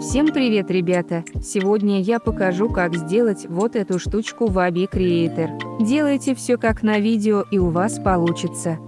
Всем привет, ребята! Сегодня я покажу, как сделать вот эту штучку в Abi Creator. Делайте все как на видео и у вас получится.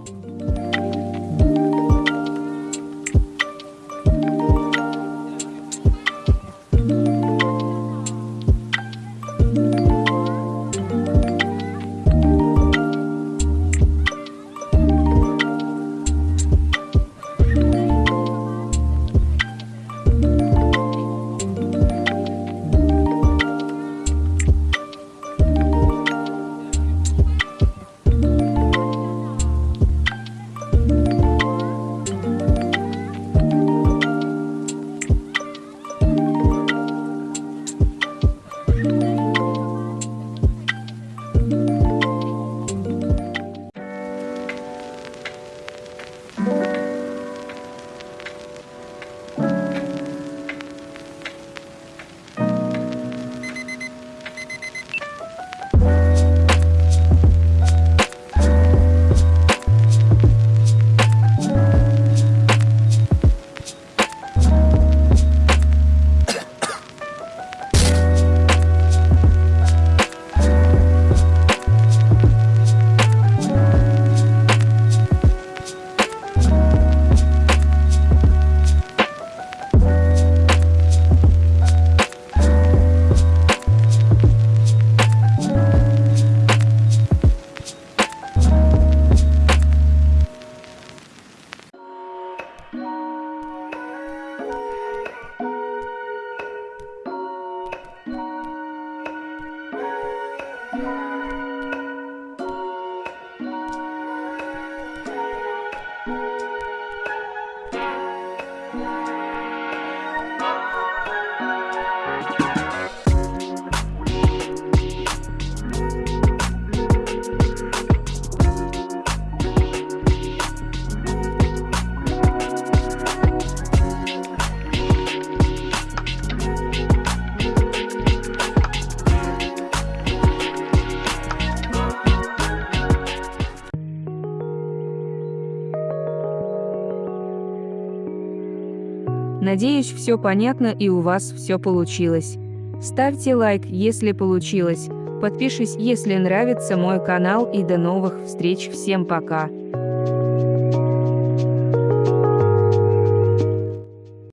Bye. Надеюсь, все понятно и у вас все получилось. Ставьте лайк, если получилось, подпишись, если нравится мой канал и до новых встреч, всем пока.